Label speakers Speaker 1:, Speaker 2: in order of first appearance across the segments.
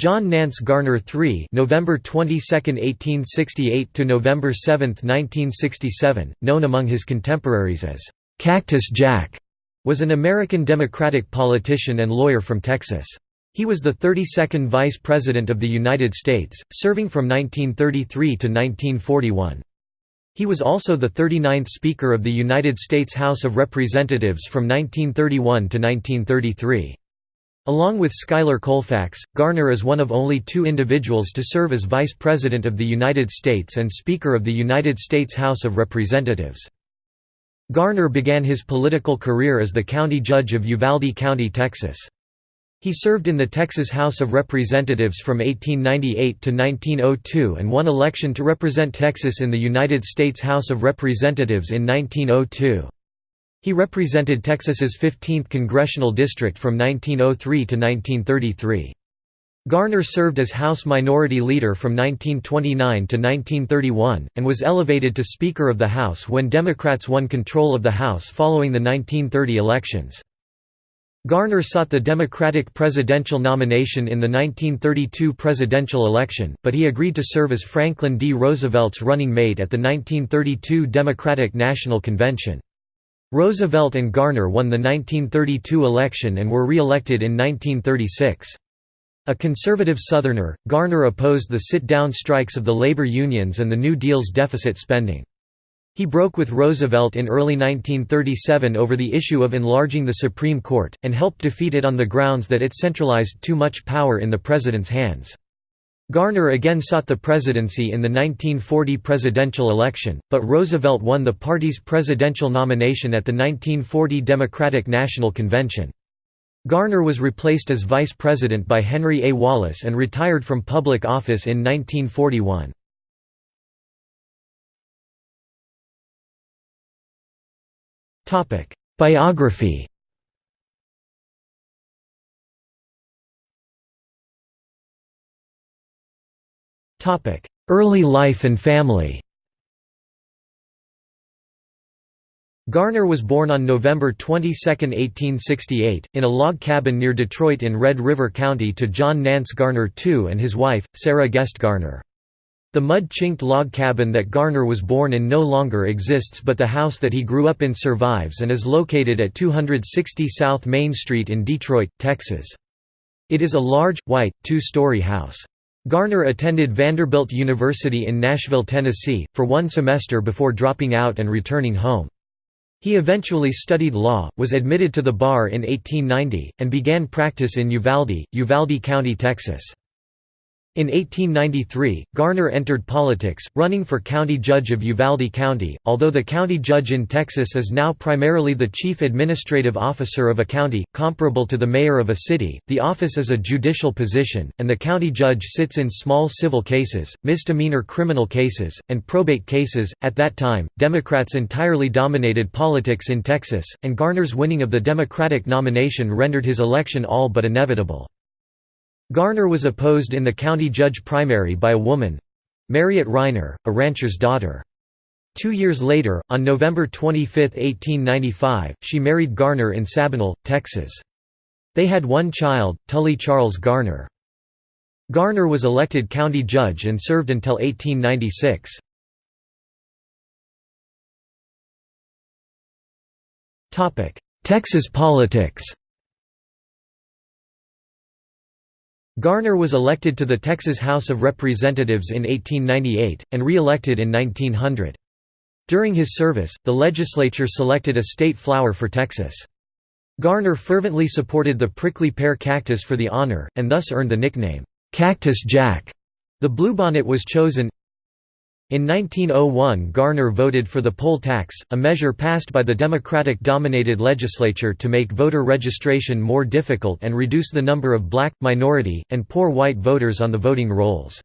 Speaker 1: John Nance Garner III November 22, 1868 to November 7, 1967, known among his contemporaries as Cactus Jack, was an American Democratic politician and lawyer from Texas. He was the 32nd Vice President of the United States, serving from 1933 to 1941. He was also the 39th Speaker of the United States House of Representatives from 1931 to 1933. Along with Schuyler Colfax, Garner is one of only two individuals to serve as Vice President of the United States and Speaker of the United States House of Representatives. Garner began his political career as the county judge of Uvalde County, Texas. He served in the Texas House of Representatives from 1898 to 1902 and won election to represent Texas in the United States House of Representatives in 1902. He represented Texas's 15th congressional district from 1903 to 1933. Garner served as House Minority Leader from 1929 to 1931, and was elevated to Speaker of the House when Democrats won control of the House following the 1930 elections. Garner sought the Democratic presidential nomination in the 1932 presidential election, but he agreed to serve as Franklin D. Roosevelt's running mate at the 1932 Democratic National Convention. Roosevelt and Garner won the 1932 election and were re-elected in 1936. A conservative Southerner, Garner opposed the sit-down strikes of the labor unions and the New Deal's deficit spending. He broke with Roosevelt in early 1937 over the issue of enlarging the Supreme Court, and helped defeat it on the grounds that it centralized too much power in the president's hands. Garner again sought the presidency in the 1940 presidential election, but Roosevelt won the party's presidential nomination at the 1940 Democratic National Convention. Garner was replaced as vice president by Henry A. Wallace and retired from public office in 1941. Biography Early life and family Garner was born on November 22, 1868, in a log cabin near Detroit in Red River County to John Nance Garner II and his wife, Sarah Guest Garner. The mud-chinked log cabin that Garner was born in no longer exists but the house that he grew up in survives and is located at 260 South Main Street in Detroit, Texas. It is a large, white, two-story house. Garner attended Vanderbilt University in Nashville, Tennessee, for one semester before dropping out and returning home. He eventually studied law, was admitted to the bar in 1890, and began practice in Uvalde, Uvalde County, Texas. In 1893, Garner entered politics, running for county judge of Uvalde County. Although the county judge in Texas is now primarily the chief administrative officer of a county, comparable to the mayor of a city, the office is a judicial position, and the county judge sits in small civil cases, misdemeanor criminal cases, and probate cases. At that time, Democrats entirely dominated politics in Texas, and Garner's winning of the Democratic nomination rendered his election all but inevitable. Garner was opposed in the county judge primary by a woman—Mariette Rheiner, a rancher's daughter. Two years later, on November 25, 1895, she married Garner in Sabinal, Texas. They had one child, Tully Charles Garner. Garner was elected county judge and served until 1896. Texas politics Garner was elected to the Texas House of Representatives in 1898, and re-elected in 1900. During his service, the legislature selected a state flower for Texas. Garner fervently supported the prickly pear cactus for the honor, and thus earned the nickname, "'Cactus Jack'". The bluebonnet was chosen in 1901 Garner voted for the poll tax, a measure passed by the Democratic-dominated legislature to make voter registration more difficult and reduce the number of black, minority, and poor white voters on the voting rolls.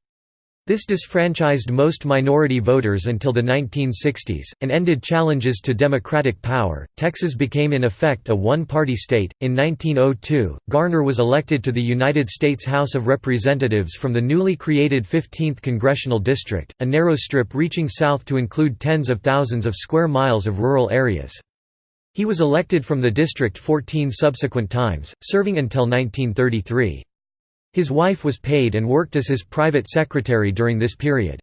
Speaker 1: This disfranchised most minority voters until the 1960s, and ended challenges to Democratic power. Texas became in effect a one party state. In 1902, Garner was elected to the United States House of Representatives from the newly created 15th Congressional District, a narrow strip reaching south to include tens of thousands of square miles of rural areas. He was elected from the district 14 subsequent times, serving until 1933. His wife was paid and worked as his private secretary during this period.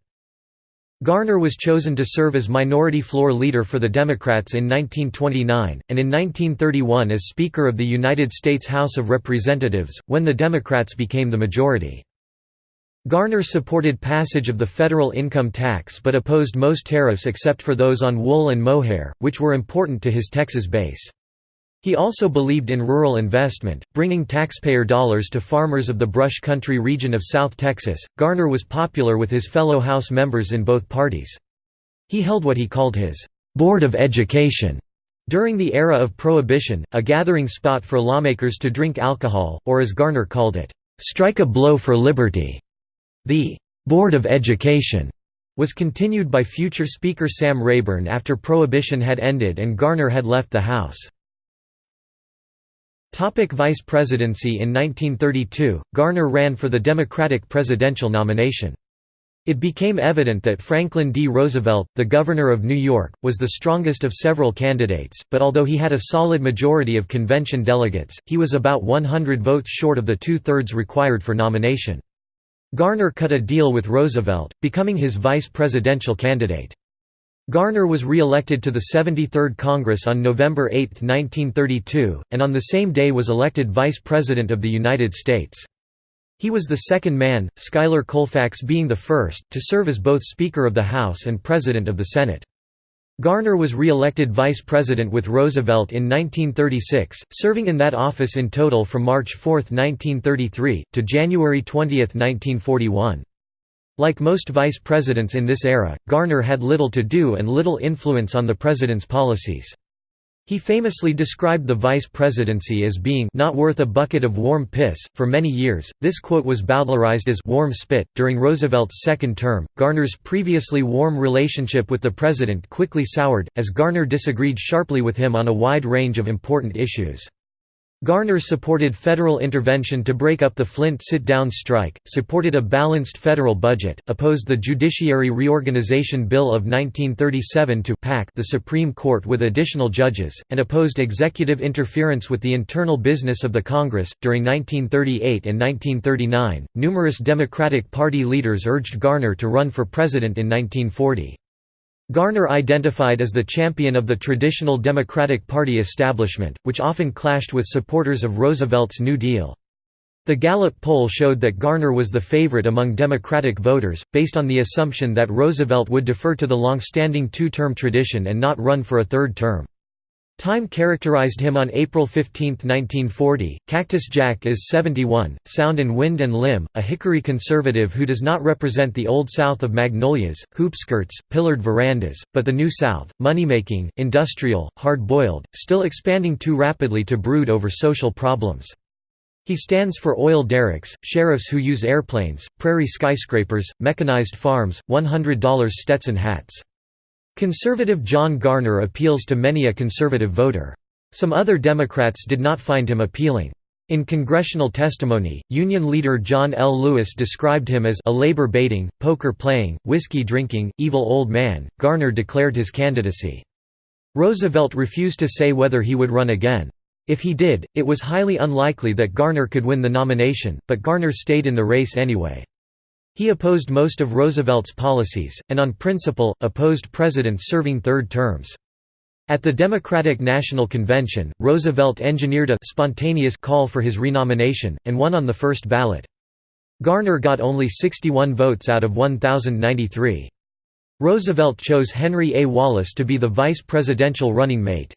Speaker 1: Garner was chosen to serve as minority floor leader for the Democrats in 1929, and in 1931 as Speaker of the United States House of Representatives, when the Democrats became the majority. Garner supported passage of the federal income tax but opposed most tariffs except for those on wool and mohair, which were important to his Texas base. He also believed in rural investment, bringing taxpayer dollars to farmers of the brush country region of South Texas. Garner was popular with his fellow House members in both parties. He held what he called his Board of Education during the era of Prohibition, a gathering spot for lawmakers to drink alcohol, or as Garner called it, strike a blow for liberty. The Board of Education was continued by future Speaker Sam Rayburn after Prohibition had ended and Garner had left the House. Topic Vice presidency In 1932, Garner ran for the Democratic presidential nomination. It became evident that Franklin D. Roosevelt, the Governor of New York, was the strongest of several candidates, but although he had a solid majority of convention delegates, he was about 100 votes short of the two-thirds required for nomination. Garner cut a deal with Roosevelt, becoming his vice presidential candidate. Garner was re-elected to the 73rd Congress on November 8, 1932, and on the same day was elected Vice President of the United States. He was the second man, Schuyler Colfax being the first, to serve as both Speaker of the House and President of the Senate. Garner was re-elected vice president with Roosevelt in 1936, serving in that office in total from March 4, 1933, to January 20, 1941. Like most vice presidents in this era, Garner had little to do and little influence on the president's policies. He famously described the vice presidency as being not worth a bucket of warm piss. For many years, this quote was bowdlerized as warm spit. During Roosevelt's second term, Garner's previously warm relationship with the president quickly soured, as Garner disagreed sharply with him on a wide range of important issues. Garner supported federal intervention to break up the Flint sit-down strike, supported a balanced federal budget, opposed the Judiciary Reorganization Bill of 1937 to pack the Supreme Court with additional judges, and opposed executive interference with the internal business of the Congress. During 1938 and 1939, numerous Democratic Party leaders urged Garner to run for president in 1940. Garner identified as the champion of the traditional Democratic Party establishment, which often clashed with supporters of Roosevelt's New Deal. The Gallup poll showed that Garner was the favorite among Democratic voters, based on the assumption that Roosevelt would defer to the long-standing two-term tradition and not run for a third term. Time characterized him on April 15, 1940. Cactus Jack is 71, sound in wind and limb, a hickory conservative who does not represent the Old South of magnolias, hoopskirts, pillared verandas, but the New South, money-making, industrial, hard-boiled, still expanding too rapidly to brood over social problems. He stands for oil derricks, sheriffs who use airplanes, prairie skyscrapers, mechanized farms, $100 Stetson hats. Conservative John Garner appeals to many a conservative voter. Some other Democrats did not find him appealing. In congressional testimony, Union leader John L. Lewis described him as a labor baiting, poker playing, whiskey drinking, evil old man. Garner declared his candidacy. Roosevelt refused to say whether he would run again. If he did, it was highly unlikely that Garner could win the nomination, but Garner stayed in the race anyway. He opposed most of Roosevelt's policies, and on principle, opposed presidents serving third terms. At the Democratic National Convention, Roosevelt engineered a spontaneous call for his renomination, and won on the first ballot. Garner got only 61 votes out of 1,093. Roosevelt chose Henry A. Wallace to be the vice presidential running mate.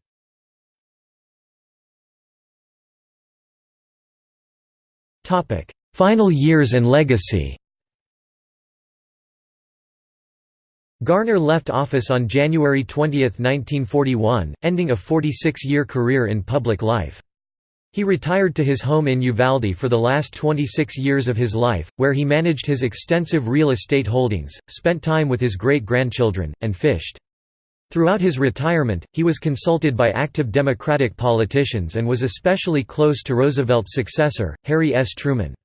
Speaker 1: Final years and legacy Garner left office on January 20, 1941, ending a 46-year career in public life. He retired to his home in Uvalde for the last 26 years of his life, where he managed his extensive real estate holdings, spent time with his great-grandchildren, and fished. Throughout his retirement, he was consulted by active Democratic politicians and was especially close to Roosevelt's successor, Harry S. Truman.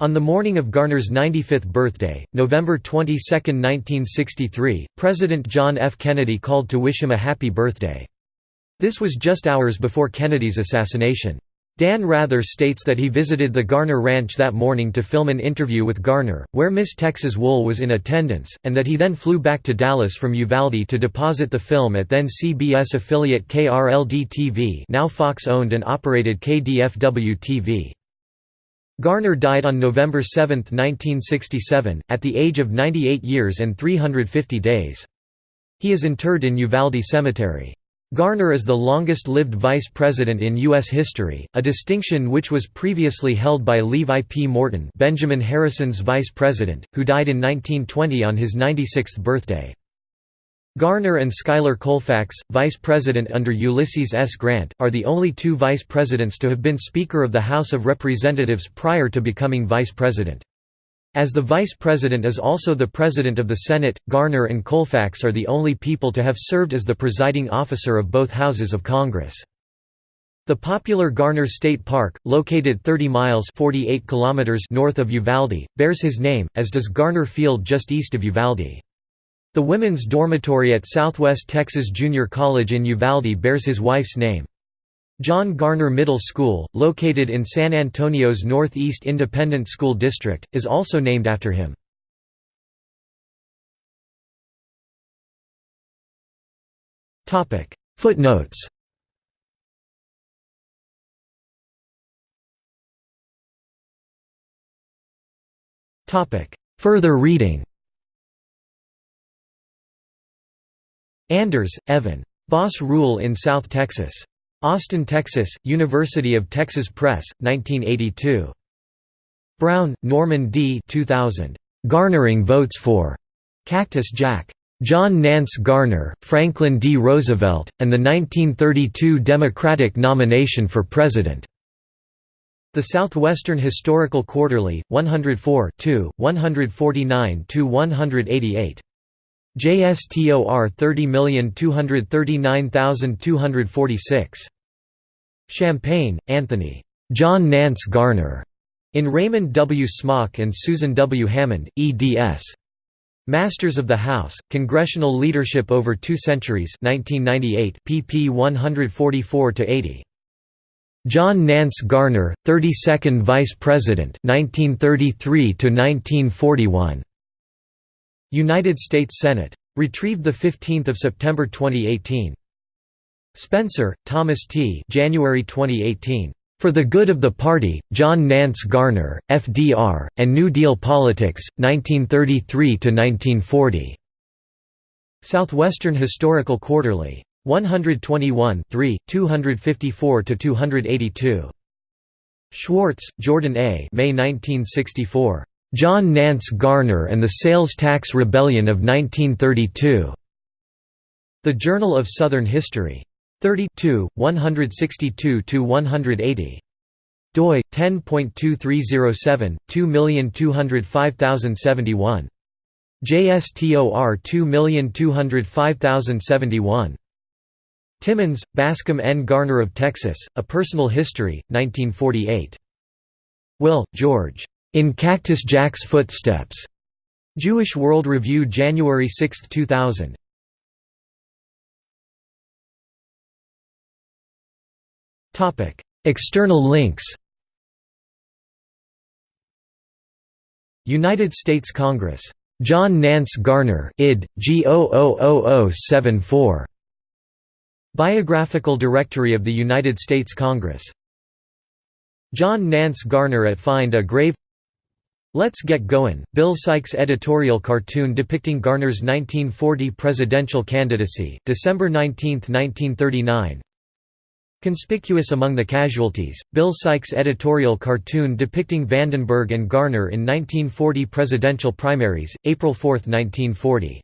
Speaker 1: On the morning of Garner's 95th birthday, November 22, 1963, President John F. Kennedy called to wish him a happy birthday. This was just hours before Kennedy's assassination. Dan Rather states that he visited the Garner Ranch that morning to film an interview with Garner, where Miss Texas Wool was in attendance, and that he then flew back to Dallas from Uvalde to deposit the film at then CBS affiliate KRLD-TV now Fox-owned and operated KDFW-TV. Garner died on November 7, 1967, at the age of 98 years and 350 days. He is interred in Uvalde Cemetery. Garner is the longest-lived vice president in U.S. history, a distinction which was previously held by Levi P. Morton Benjamin Harrison's vice president, who died in 1920 on his 96th birthday. Garner and Schuyler Colfax, vice president under Ulysses S. Grant, are the only two vice presidents to have been Speaker of the House of Representatives prior to becoming vice president. As the Vice President is also the President of the Senate, Garner and Colfax are the only people to have served as the presiding officer of both houses of Congress. The popular Garner State Park, located 30 miles 48 kilometers north of Uvalde, bears his name, as does Garner Field just east of Uvalde. The women's dormitory at Southwest Texas Junior College in Uvalde bears his wife's name. John Garner Middle School, located in San Antonio's Northeast Independent School District, is also named after him. Footnotes Further reading Anders, Evan. Boss Rule in South Texas. Austin, Texas, University of Texas Press, 1982. Brown, Norman D. 2000. Garnering Votes for Cactus Jack. John Nance Garner, Franklin D. Roosevelt, and the 1932 Democratic nomination for President. The Southwestern Historical Quarterly, 104 149–188. JSTOR 30239246. Champagne, Anthony. John Nance Garner. In Raymond W. Smock and Susan W. Hammond, eds. Masters of the House, Congressional Leadership Over Two Centuries 1998, pp 144–80. John Nance Garner, 32nd Vice President 1933–1941. United States Senate. Retrieved 15 September 2018. Spencer, Thomas T. January 2018. For the Good of the Party, John Nance Garner, FDR, and New Deal Politics, 1933–1940. Southwestern Historical Quarterly. 121 254–282. Schwartz, Jordan A. May 1964. John Nance Garner and the Sales Tax Rebellion of 1932. The Journal of Southern History. 32, 162–180. doi 10.2307 2205071. JSTOR 2205071. Timmons, Bascom N. Garner of Texas, A Personal History, 1948. Will, George. In Cactus Jack's Footsteps. Jewish World Review January 6, 2000. Topic: External links. United States Congress. John Nance Garner, id. G 000074. Biographical Directory of the United States Congress. John Nance Garner at Find a Grave Let's Get Goin', Bill Sykes' editorial cartoon depicting Garner's 1940 presidential candidacy, December 19, 1939 Conspicuous among the casualties, Bill Sykes' editorial cartoon depicting Vandenberg and Garner in 1940 presidential primaries, April 4, 1940